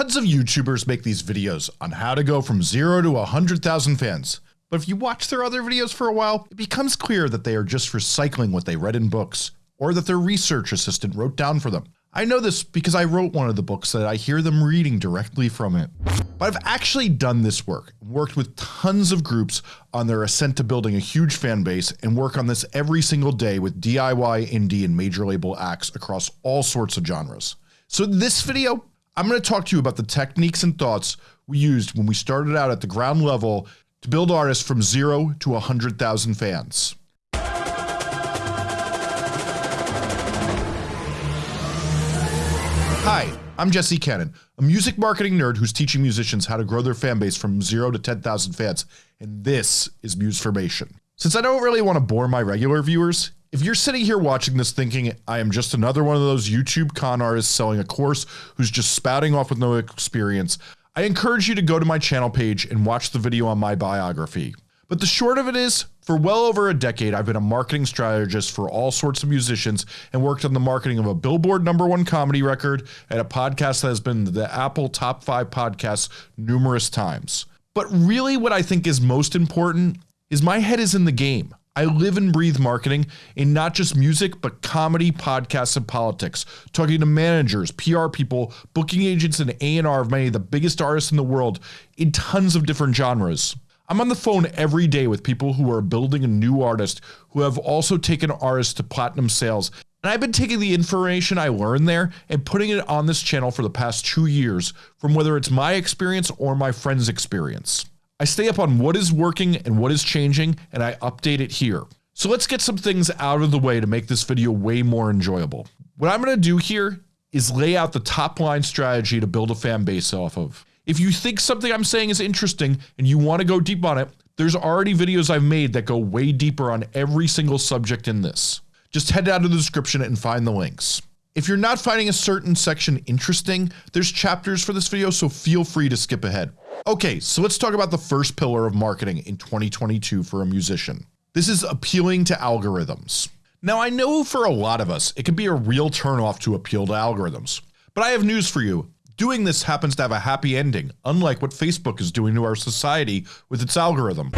Tons of YouTubers make these videos on how to go from 0 to 100,000 fans. But if you watch their other videos for a while, it becomes clear that they are just recycling what they read in books, or that their research assistant wrote down for them. I know this because I wrote one of the books that I hear them reading directly from it. But I've actually done this work, worked with tons of groups on their ascent to building a huge fan base and work on this every single day with DIY, indie, and major label acts across all sorts of genres. So this video, I'm going to talk to you about the techniques and thoughts we used when we started out at the ground level to build artists from zero to 100,000 fans. Hi, I'm Jesse Cannon, a music marketing nerd who's teaching musicians how to grow their fan base from 0 to 10,000 fans, and this is Musformation. Since I don't really want to bore my regular viewers, if you're sitting here watching this thinking I am just another one of those YouTube con artists selling a course who's just spouting off with no experience, I encourage you to go to my channel page and watch the video on my biography. But the short of it is, for well over a decade I've been a marketing strategist for all sorts of musicians and worked on the marketing of a Billboard number one comedy record and a podcast that has been the Apple top 5 podcasts numerous times. But really what I think is most important is my head is in the game. I live and breathe marketing in not just music, but comedy, podcasts, and politics, talking to managers, PR people, booking agents, and A&R of many of the biggest artists in the world in tons of different genres. I'm on the phone every day with people who are building a new artist who have also taken artists to platinum sales. And I've been taking the information I learned there and putting it on this channel for the past two years from whether it's my experience or my friend's experience. I stay up on what is working and what is changing and I update it here. So let's get some things out of the way to make this video way more enjoyable. What I'm going to do here is lay out the top line strategy to build a fan base off of. If you think something I'm saying is interesting and you want to go deep on it, there's already videos I've made that go way deeper on every single subject in this. Just head down to the description and find the links. If you're not finding a certain section interesting, there's chapters for this video so feel free to skip ahead. Okay, so let's talk about the first pillar of marketing in 2022 for a musician. This is appealing to algorithms. Now I know for a lot of us it can be a real turnoff to appeal to algorithms, but I have news for you. Doing this happens to have a happy ending, unlike what Facebook is doing to our society with its algorithm.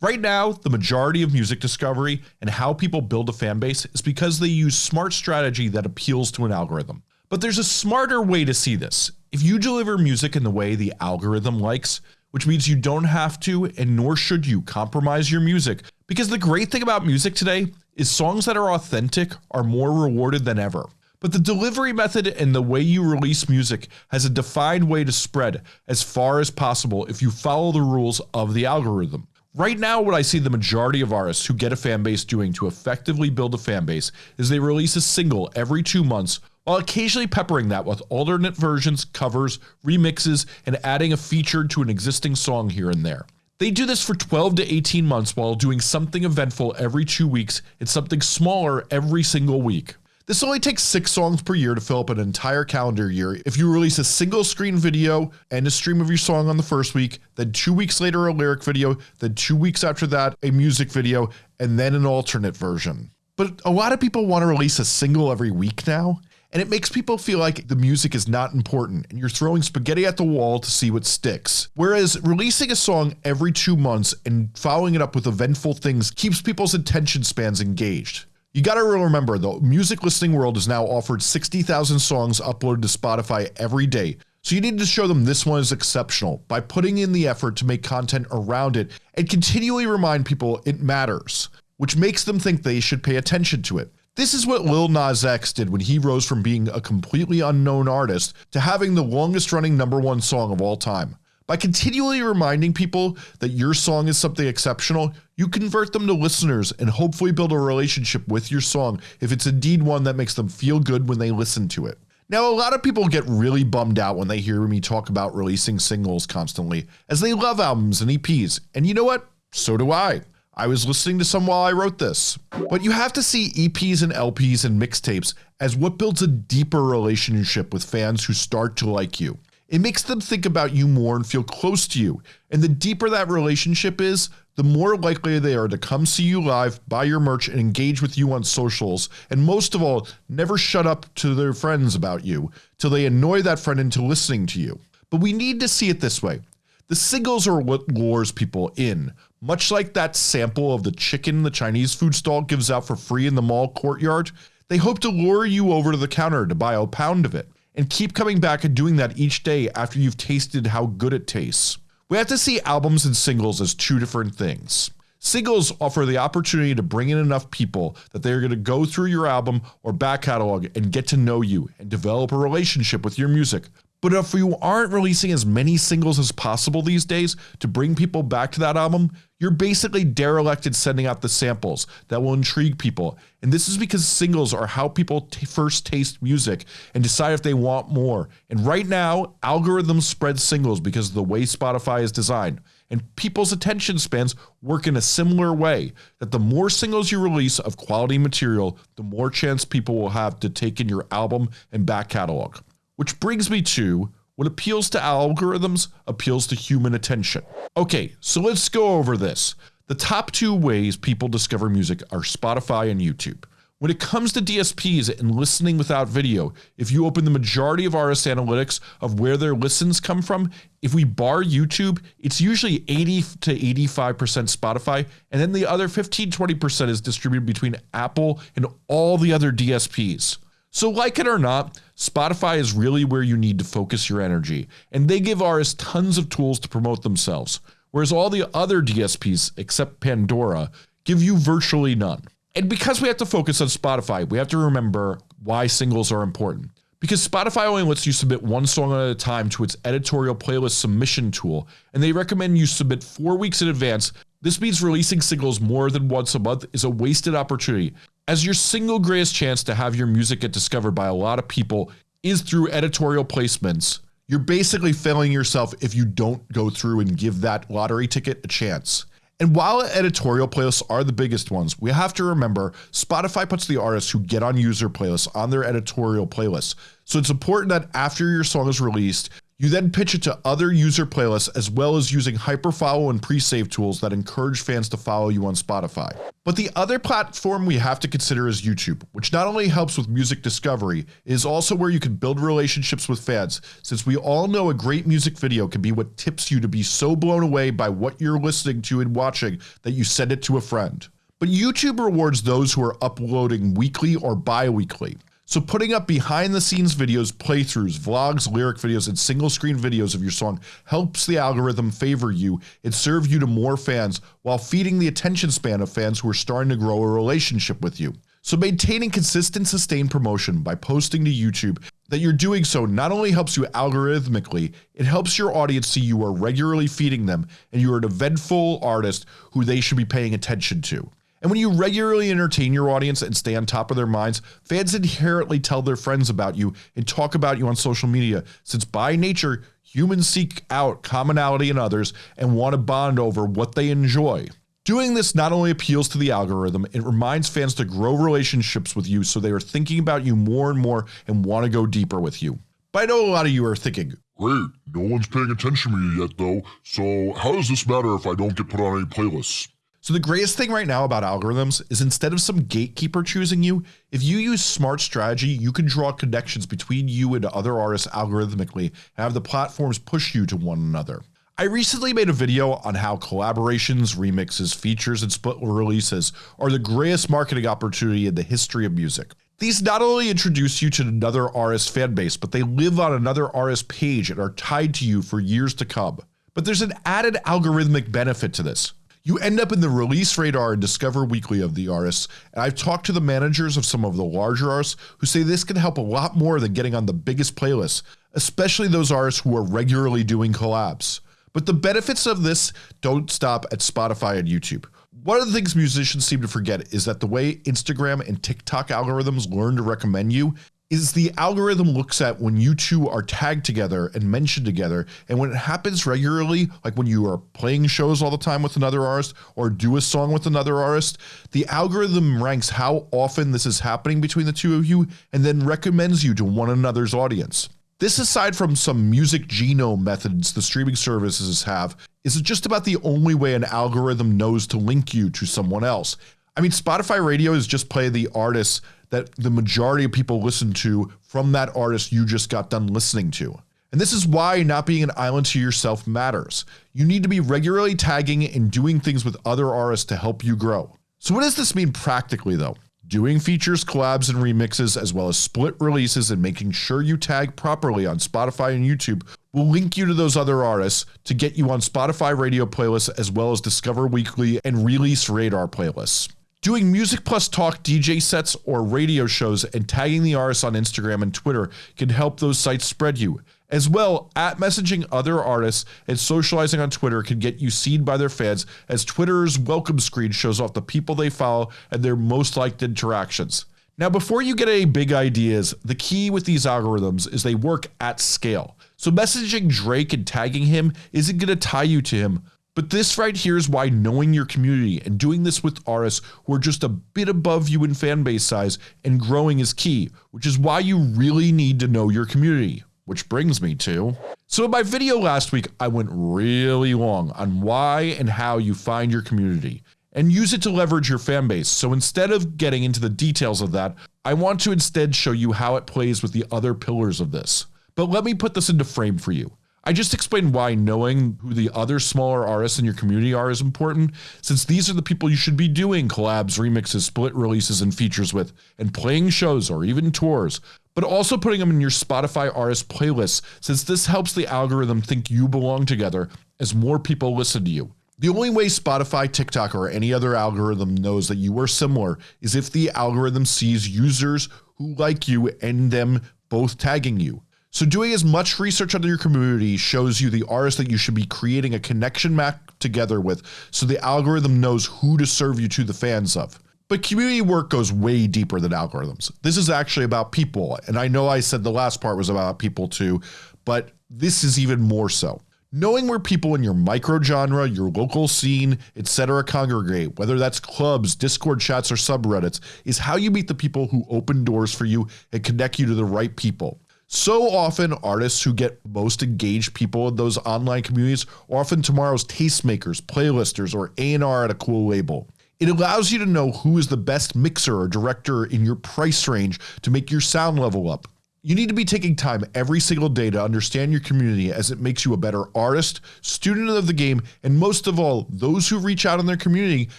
Right now, the majority of music discovery and how people build a fan base is because they use smart strategy that appeals to an algorithm. But there's a smarter way to see this. If you deliver music in the way the algorithm likes, which means you don't have to and nor should you compromise your music because the great thing about music today is songs that are authentic are more rewarded than ever. But the delivery method and the way you release music has a defined way to spread as far as possible if you follow the rules of the algorithm. Right now what I see the majority of artists who get a fan base doing to effectively build a fan base is they release a single every 2 months while occasionally peppering that with alternate versions, covers, remixes, and adding a feature to an existing song here and there. They do this for 12 to 18 months while doing something eventful every 2 weeks and something smaller every single week. This only takes 6 songs per year to fill up an entire calendar year if you release a single screen video and a stream of your song on the first week, then 2 weeks later a lyric video, then 2 weeks after that a music video, and then an alternate version. But a lot of people want to release a single every week now, and it makes people feel like the music is not important and you're throwing spaghetti at the wall to see what sticks. Whereas releasing a song every two months and following it up with eventful things keeps people's attention spans engaged. You gotta remember the music listening world is now offered 60,000 songs uploaded to Spotify every day. So you need to show them this one is exceptional by putting in the effort to make content around it and continually remind people it matters, which makes them think they should pay attention to it. This is what Lil Nas X did when he rose from being a completely unknown artist to having the longest running number one song of all time. By continually reminding people that your song is something exceptional, you convert them to listeners and hopefully build a relationship with your song if it's indeed one that makes them feel good when they listen to it. Now a lot of people get really bummed out when they hear me talk about releasing singles constantly as they love albums and EPs and you know what? So do I. I was listening to some while I wrote this. But you have to see EPs and LPs and mixtapes as what builds a deeper relationship with fans who start to like you. It makes them think about you more and feel close to you, and the deeper that relationship is, the more likely they are to come see you live, buy your merch, and engage with you on socials, and most of all, never shut up to their friends about you till they annoy that friend into listening to you. But we need to see it this way. The singles are what lures people in, much like that sample of the chicken the Chinese food stall gives out for free in the mall courtyard. They hope to lure you over to the counter to buy a pound of it, and keep coming back and doing that each day after you've tasted how good it tastes. We have to see albums and singles as two different things. Singles offer the opportunity to bring in enough people that they are going to go through your album or back catalog and get to know you and develop a relationship with your music. But if you aren't releasing as many singles as possible these days to bring people back to that album, you're basically derelicted sending out the samples that will intrigue people. And this is because singles are how people first taste music and decide if they want more. And right now, algorithms spread singles because of the way Spotify is designed. And people's attention spans work in a similar way that the more singles you release of quality material, the more chance people will have to take in your album and back catalog. Which brings me to what appeals to algorithms appeals to human attention. Okay, so let's go over this. The top two ways people discover music are Spotify and YouTube. When it comes to DSPs and listening without video, if you open the majority of RS analytics of where their listens come from, if we bar YouTube, it's usually 80 to 85% Spotify, and then the other 15 20% is distributed between Apple and all the other DSPs. So, like it or not, Spotify is really where you need to focus your energy, and they give artists tons of tools to promote themselves, whereas all the other DSPs, except Pandora, give you virtually none. And because we have to focus on Spotify, we have to remember why singles are important. Because Spotify only lets you submit one song at a time to its editorial playlist submission tool, and they recommend you submit four weeks in advance. This means releasing singles more than once a month is a wasted opportunity, as your single greatest chance to have your music get discovered by a lot of people is through editorial placements, you're basically failing yourself if you don't go through and give that lottery ticket a chance. And while editorial playlists are the biggest ones, we have to remember Spotify puts the artists who get on user playlists on their editorial playlists. So it's important that after your song is released, you then pitch it to other user playlists as well as using hyperfollow and pre-save tools that encourage fans to follow you on Spotify. But the other platform we have to consider is YouTube, which not only helps with music discovery, is also where you can build relationships with fans, since we all know a great music video can be what tips you to be so blown away by what you're listening to and watching that you send it to a friend. But YouTube rewards those who are uploading weekly or bi-weekly. So putting up behind the scenes videos, playthroughs, vlogs, lyric videos, and single screen videos of your song helps the algorithm favor you and serve you to more fans while feeding the attention span of fans who are starting to grow a relationship with you. So maintaining consistent sustained promotion by posting to YouTube that you're doing so not only helps you algorithmically, it helps your audience see you are regularly feeding them and you are an eventful artist who they should be paying attention to. And when you regularly entertain your audience and stay on top of their minds, fans inherently tell their friends about you and talk about you on social media, since by nature, humans seek out commonality in others and want to bond over what they enjoy. Doing this not only appeals to the algorithm, it reminds fans to grow relationships with you so they are thinking about you more and more and want to go deeper with you. But I know a lot of you are thinking, Great, no one's paying attention to me yet though, so how does this matter if I don't get put on any playlists? So the greatest thing right now about algorithms is instead of some gatekeeper choosing you, if you use smart strategy, you can draw connections between you and other artists algorithmically and have the platforms push you to one another. I recently made a video on how collaborations, remixes, features, and split releases are the greatest marketing opportunity in the history of music. These not only introduce you to another artist fan base, but they live on another artist page and are tied to you for years to come. But there's an added algorithmic benefit to this. You end up in the release radar and discover weekly of the artists, and I've talked to the managers of some of the larger artists who say this can help a lot more than getting on the biggest playlists, especially those artists who are regularly doing collabs. But the benefits of this don't stop at Spotify and YouTube. One of the things musicians seem to forget is that the way Instagram and TikTok algorithms learn to recommend you is the algorithm looks at when you two are tagged together and mentioned together and when it happens regularly like when you are playing shows all the time with another artist or do a song with another artist the algorithm ranks how often this is happening between the two of you and then recommends you to one another's audience This, aside from some music genome methods the streaming services have, is just about the only way an algorithm knows to link you to someone else. I mean, Spotify radio is just play the artists that the majority of people listen to from that artist you just got done listening to. And this is why not being an island to yourself matters. You need to be regularly tagging and doing things with other artists to help you grow. So, what does this mean practically, though? Doing features, collabs, and remixes, as well as split releases, and making sure you tag properly on Spotify and YouTube will link you to those other artists to get you on Spotify radio playlists, as well as Discover Weekly and Release Radar playlists. Doing music plus talk DJ sets or radio shows and tagging the artists on Instagram and Twitter can help those sites spread you. As well, at messaging other artists and socializing on Twitter can get you seen by their fans as Twitter's welcome screen shows off the people they follow and their most liked interactions. Now, before you get any big ideas, the key with these algorithms is they work at scale. So, messaging Drake and tagging him isn't going to tie you to him. But this right here is why knowing your community and doing this with artists who are just a bit above you in fan base size and growing is key, which is why you really need to know your community. Which brings me to. So, in my video last week, I went really long on why and how you find your community and use it to leverage your fan base. So, instead of getting into the details of that, I want to instead show you how it plays with the other pillars of this. But let me put this into frame for you. I just explained why knowing who the other smaller artists in your community are is important, since these are the people you should be doing collabs, remixes, split releases, and features with, and playing shows or even tours but also putting them in your Spotify artist playlist since this helps the algorithm think you belong together as more people listen to you. The only way Spotify, TikTok, or any other algorithm knows that you are similar is if the algorithm sees users who like you and them both tagging you. So, doing as much research under your community shows you the artists that you should be creating a connection map together with so the algorithm knows who to serve you to the fans of. But community work goes way deeper than algorithms. This is actually about people. And I know I said the last part was about people too, but this is even more so. Knowing where people in your micro genre, your local scene, etc. congregate, whether that's clubs, Discord chats, or subreddits, is how you meet the people who open doors for you and connect you to the right people. So often, artists who get most engaged people in those online communities are often tomorrow's tastemakers, playlisters, or A&R at a cool label. It allows you to know who is the best mixer or director in your price range to make your sound level up. You need to be taking time every single day to understand your community as it makes you a better artist, student of the game, and most of all, those who reach out in their community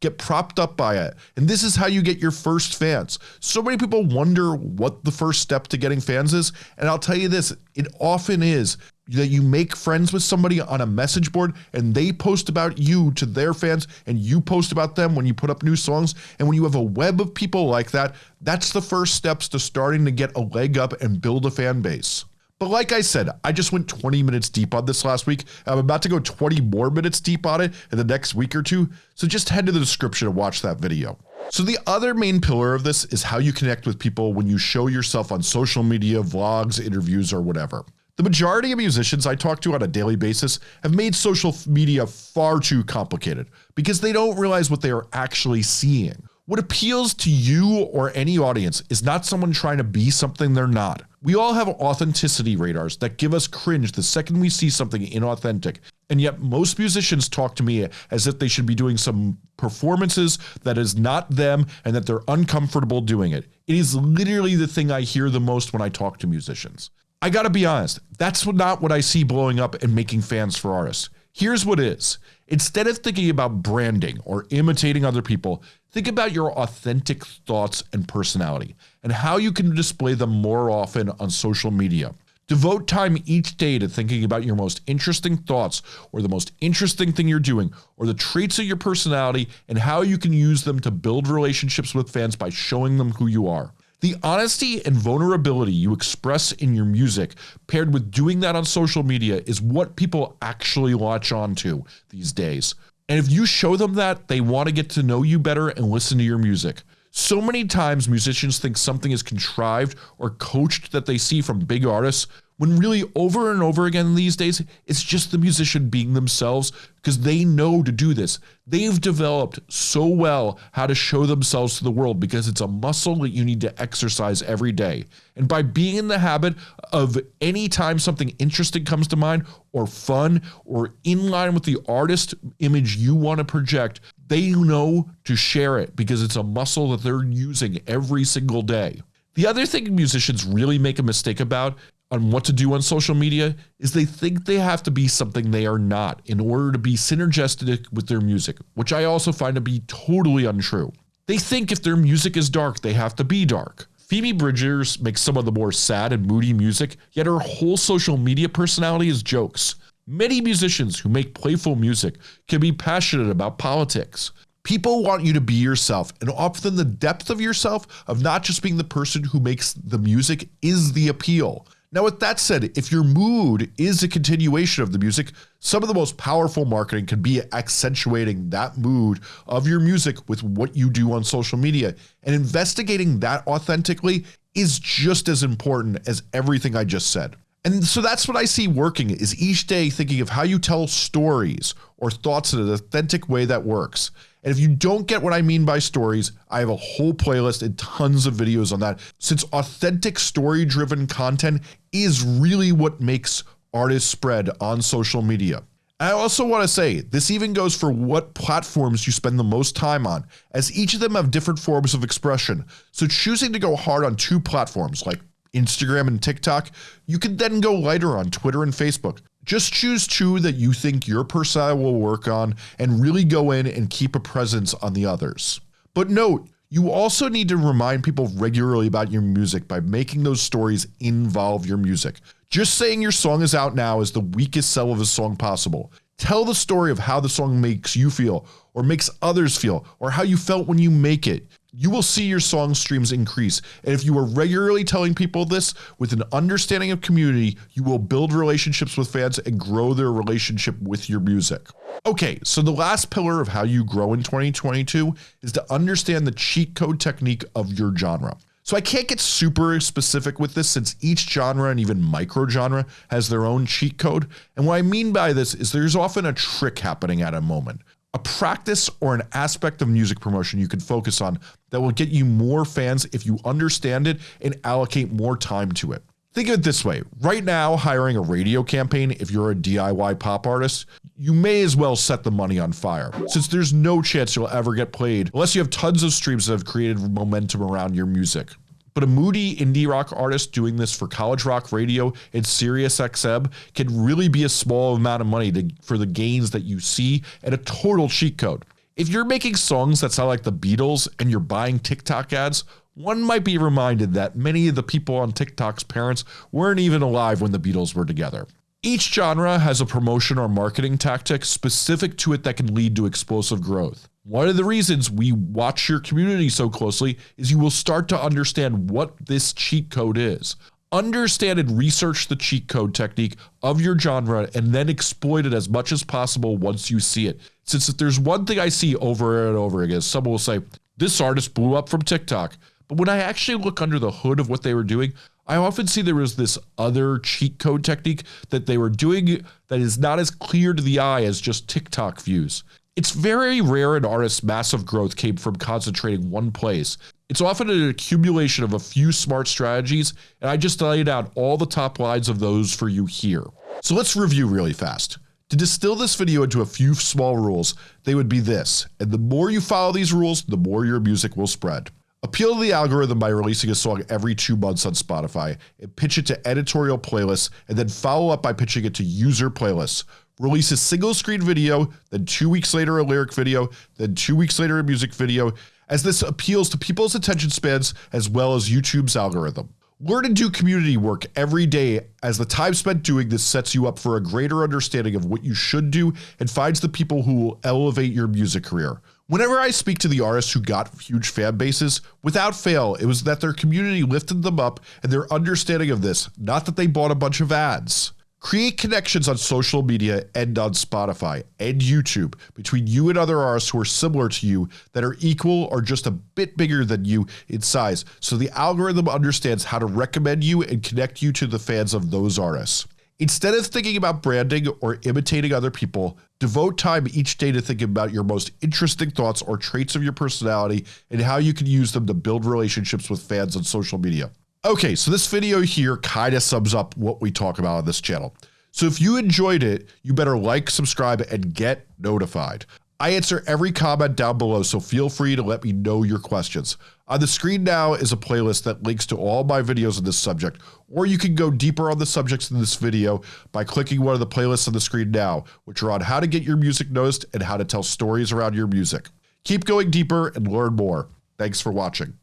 get propped up by it. And this is how you get your first fans. So many people wonder what the first step to getting fans is, and I'll tell you this, it often is that you make friends with somebody on a message board and they post about you to their fans and you post about them when you put up new songs and when you have a web of people like that that's the first steps to starting to get a leg up and build a fan base but like I said, I just went 20 minutes deep on this last week. I'm about to go 20 more minutes deep on it in the next week or two. So just head to the description and watch that video. So the other main pillar of this is how you connect with people when you show yourself on social media, vlogs, interviews, or whatever. The majority of musicians I talk to on a daily basis have made social media far too complicated because they don't realize what they are actually seeing. What appeals to you or any audience is not someone trying to be something they're not. We all have authenticity radars that give us cringe the second we see something inauthentic, and yet most musicians talk to me as if they should be doing some performances that is not them and that they're uncomfortable doing it. It is literally the thing I hear the most when I talk to musicians. I gotta be honest, that's not what I see blowing up and making fans for artists. Here's what is instead of thinking about branding or imitating other people, think about your authentic thoughts and personality and how you can display them more often on social media. Devote time each day to thinking about your most interesting thoughts or the most interesting thing you're doing or the traits of your personality and how you can use them to build relationships with fans by showing them who you are. The honesty and vulnerability you express in your music, paired with doing that on social media, is what people actually latch onto these days. And if you show them that, they want to get to know you better and listen to your music. So many times musicians think something is contrived or coached that they see from big artists, when really over and over again these days, it's just the musician being themselves because they know to do this. They've developed so well how to show themselves to the world because it's a muscle that you need to exercise every day. And by being in the habit of anytime something interesting comes to mind or fun or in line with the artist image you want to project, they know to share it because it's a muscle that they're using every single day. The other thing musicians really make a mistake about on what to do on social media is they think they have to be something they are not in order to be synergistic with their music, which I also find to be totally untrue. They think if their music is dark, they have to be dark. Phoebe Bridgers makes some of the more sad and moody music, yet her whole social media personality is jokes. Many musicians who make playful music can be passionate about politics. People want you to be yourself, and often the depth of yourself, of not just being the person who makes the music, is the appeal. Now, with that said, if your mood is a continuation of the music, some of the most powerful marketing can be accentuating that mood of your music with what you do on social media. And investigating that authentically is just as important as everything I just said. And so that's what I see working is each day thinking of how you tell stories or thoughts in an authentic way that works. And if you don't get what I mean by stories, I have a whole playlist and tons of videos on that since authentic story driven content is really what makes artists spread on social media. I also want to say this even goes for what platforms you spend the most time on, as each of them have different forms of expression. So choosing to go hard on two platforms like Instagram and TikTok, you can then go lighter on Twitter and Facebook. Just choose two that you think your persona will work on and really go in and keep a presence on the others. But note, you also need to remind people regularly about your music by making those stories involve your music. Just saying your song is out now is the weakest sell of a song possible. Tell the story of how the song makes you feel, or makes others feel, or how you felt when you make it you will see your song streams increase. And if you are regularly telling people this with an understanding of community, you will build relationships with fans and grow their relationship with your music. Okay, so the last pillar of how you grow in 2022 is to understand the cheat code technique of your genre. So I can't get super specific with this since each genre and even micro genre has their own cheat code. And what I mean by this is there's often a trick happening at a moment a practice or an aspect of music promotion you can focus on that will get you more fans if you understand it and allocate more time to it. Think of it this way right now, hiring a radio campaign, if you're a DIY pop artist, you may as well set the money on fire, since there's no chance you'll ever get played unless you have tons of streams that have created momentum around your music. But a moody indie rock artist doing this for college rock radio and Sirius XM can really be a small amount of money to, for the gains that you see and a total cheat code. If you're making songs that sound like the Beatles and you're buying TikTok ads, one might be reminded that many of the people on TikTok's parents weren't even alive when the Beatles were together. Each genre has a promotion or marketing tactic specific to it that can lead to explosive growth. One of the reasons we watch your community so closely is you will start to understand what this cheat code is. Understand and research the cheat code technique of your genre and then exploit it as much as possible once you see it. Since if there's one thing I see over and over again, someone will say, This artist blew up from TikTok. But when I actually look under the hood of what they were doing, I often see there was this other cheat code technique that they were doing that is not as clear to the eye as just TikTok views. It's very rare an artist's massive growth came from concentrating one place. It's often an accumulation of a few smart strategies, and I just laid out all the top lines of those for you here. So let's review really fast. To distill this video into a few small rules, they would be this, and the more you follow these rules, the more your music will spread. Appeal to the algorithm by releasing a song every two months on Spotify, and pitch it to editorial playlists, and then follow up by pitching it to user playlists release a single screen video, then two weeks later a lyric video, then two weeks later a music video, as this appeals to people's attention spans as well as YouTube's algorithm. Learn and do community work every day as the time spent doing this sets you up for a greater understanding of what you should do and finds the people who will elevate your music career. Whenever I speak to the artists who got huge fan bases, without fail, it was that their community lifted them up and their understanding of this, not that they bought a bunch of ads. Create connections on social media and on Spotify and YouTube between you and other artists who are similar to you that are equal or just a bit bigger than you in size so the algorithm understands how to recommend you and connect you to the fans of those artists. Instead of thinking about branding or imitating other people, devote time each day to thinking about your most interesting thoughts or traits of your personality and how you can use them to build relationships with fans on social media. Okay, so this video here kind of sums up what we talk about on this channel. So if you enjoyed it, you better like, subscribe, and get notified. I answer every comment down below, so feel free to let me know your questions. On the screen now is a playlist that links to all my videos on this subject, or you can go deeper on the subjects in this video by clicking one of the playlists on the screen now, which are on how to get your music noticed and how to tell stories around your music. Keep going deeper and learn more. Thanks for watching.